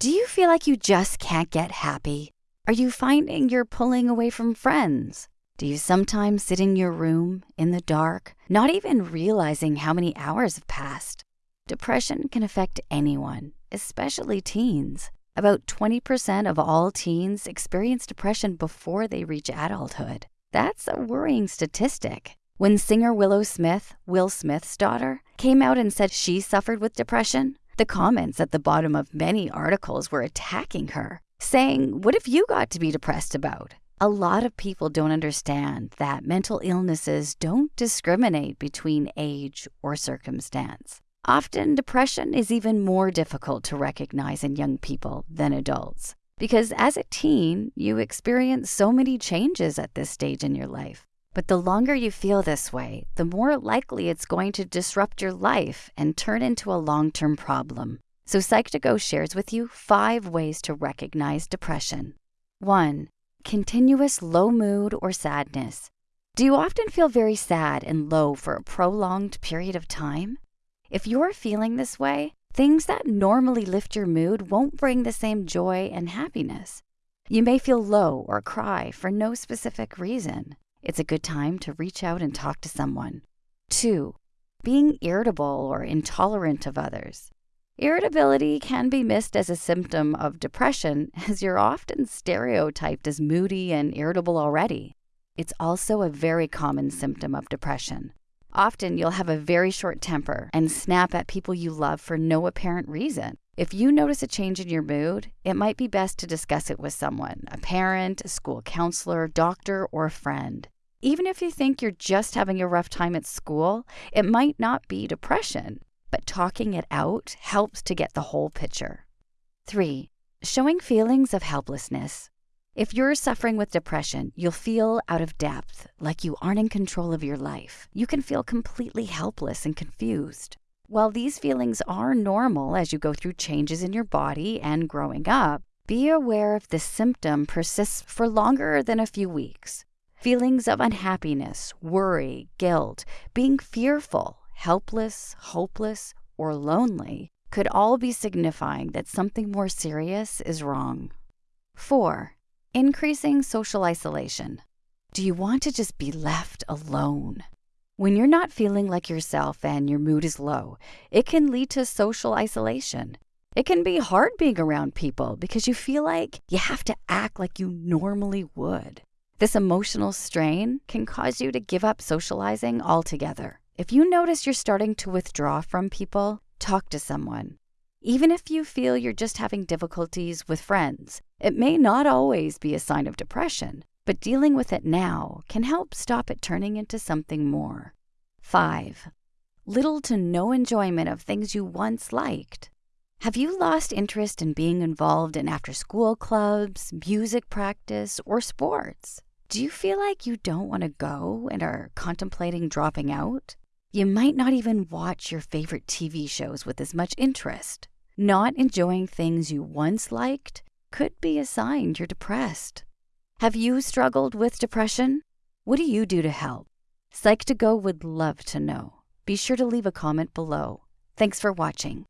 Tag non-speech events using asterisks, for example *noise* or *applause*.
Do you feel like you just can't get happy? Are you finding you're pulling away from friends? Do you sometimes sit in your room in the dark, not even realizing how many hours have passed? Depression can affect anyone, especially teens. About 20% of all teens experience depression before they reach adulthood. That's a worrying statistic. When singer Willow Smith, Will Smith's daughter, came out and said she suffered with depression, the comments at the bottom of many articles were attacking her, saying, What have you got to be depressed about? A lot of people don't understand that mental illnesses don't discriminate between age or circumstance. Often, depression is even more difficult to recognize in young people than adults. Because as a teen, you experience so many changes at this stage in your life. But the longer you feel this way, the more likely it's going to disrupt your life and turn into a long term problem. So, Psych2Go shares with you five ways to recognize depression. 1. Continuous low mood or sadness. Do you often feel very sad and low for a prolonged period of time? If you're feeling this way, things that normally lift your mood won't bring the same joy and happiness. You may feel low or cry for no specific reason. It's a good time to reach out and talk to someone. 2. Being irritable or intolerant of others. Irritability can be missed as a symptom of depression, *laughs* as you're often stereotyped as moody and irritable already. It's also a very common symptom of depression. Often you'll have a very short temper and snap at people you love for no apparent reason. If you notice a change in your mood, it might be best to discuss it with someone a parent, a school counselor, doctor, or a friend. Even if you think you're just having a rough time at school, it might not be depression, but talking it out helps to get the whole picture. 3. Showing feelings of helplessness. If you're suffering with depression, you'll feel out of depth, like you aren't in control of your life. You can feel completely helpless and confused. While these feelings are normal as you go through changes in your body and growing up, be aware if this symptom persists for longer than a few weeks. Feelings of unhappiness, worry, guilt, being fearful, helpless, hopeless, or lonely could all be signifying that something more serious is wrong. 4. Increasing social isolation. Do you want to just be left alone? When you're not feeling like yourself and your mood is low, it can lead to social isolation. It can be hard being around people because you feel like you have to act like you normally would. This emotional strain can cause you to give up socializing altogether. If you notice you're starting to withdraw from people, talk to someone. Even if you feel you're just having difficulties with friends, it may not always be a sign of depression, but dealing with it now can help stop it turning into something more. 5. Little to no enjoyment of things you once liked. Have you lost interest in being involved in after school clubs, music practice, or sports? Do you feel like you don't want to go and are contemplating dropping out? You might not even watch your favorite TV shows with as much interest. Not enjoying things you once liked could be a sign you're depressed. Have you struggled with depression? What do you do to help? Psych2Go would love to know. Be sure to leave a comment below. Thanks for watching.